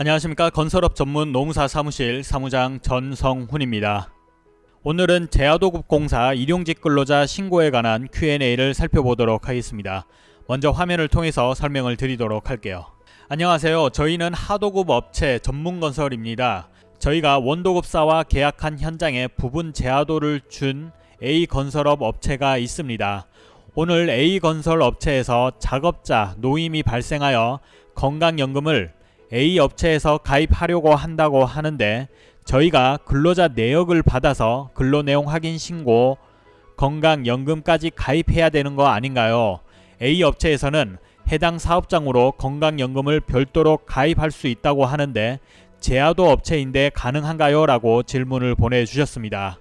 안녕하십니까 건설업 전문 노무사 사무실 사무장 전성훈입니다. 오늘은 제하도급 공사 일용직 근로자 신고에 관한 Q&A를 살펴보도록 하겠습니다. 먼저 화면을 통해서 설명을 드리도록 할게요. 안녕하세요. 저희는 하도급 업체 전문건설입니다. 저희가 원도급사와 계약한 현장에 부분 제하도를 준 A건설업 업체가 있습니다. 오늘 A건설 업체에서 작업자 노임이 발생하여 건강연금을 A 업체에서 가입하려고 한다고 하는데 저희가 근로자 내역을 받아서 근로내용 확인 신고 건강연금까지 가입해야 되는 거 아닌가요? A 업체에서는 해당 사업장으로 건강연금을 별도로 가입할 수 있다고 하는데 제하도 업체인데 가능한가요? 라고 질문을 보내주셨습니다.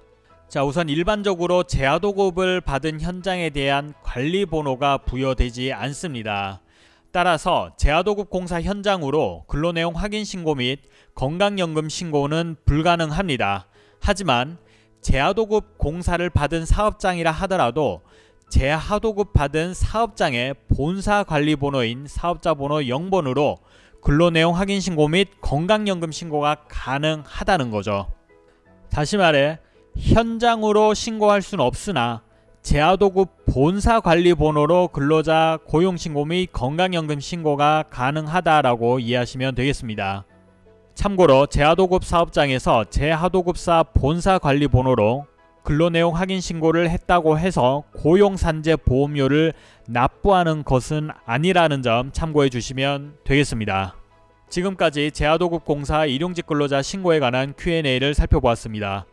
자 우선 일반적으로 제하도급을 받은 현장에 대한 관리 번호가 부여되지 않습니다. 따라서 제하도급 공사 현장으로 근로내용 확인 신고 및 건강연금 신고는 불가능합니다. 하지만 제하도급 공사를 받은 사업장이라 하더라도 제하도급 받은 사업장의 본사 관리 번호인 사업자 번호 0번으로 근로내용 확인 신고 및 건강연금 신고가 가능하다는 거죠. 다시 말해 현장으로 신고할 수는 없으나 제하도급 본사 관리 번호로 근로자 고용신고 및 건강연금 신고가 가능하다라고 이해하시면 되겠습니다. 참고로 제하도급 사업장에서 제하도급사 본사 관리 번호로 근로내용 확인 신고를 했다고 해서 고용산재 보험료를 납부하는 것은 아니라는 점 참고해 주시면 되겠습니다. 지금까지 제하도급 공사 일용직 근로자 신고에 관한 Q&A를 살펴보았습니다.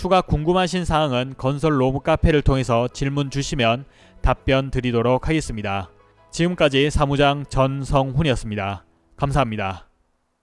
추가 궁금하신 사항은 건설 로브 카페를 통해서 질문 주시면 답변 드리도록 하겠습니다. 지금까지 사무장 전성훈이었습니다. 감사합니다.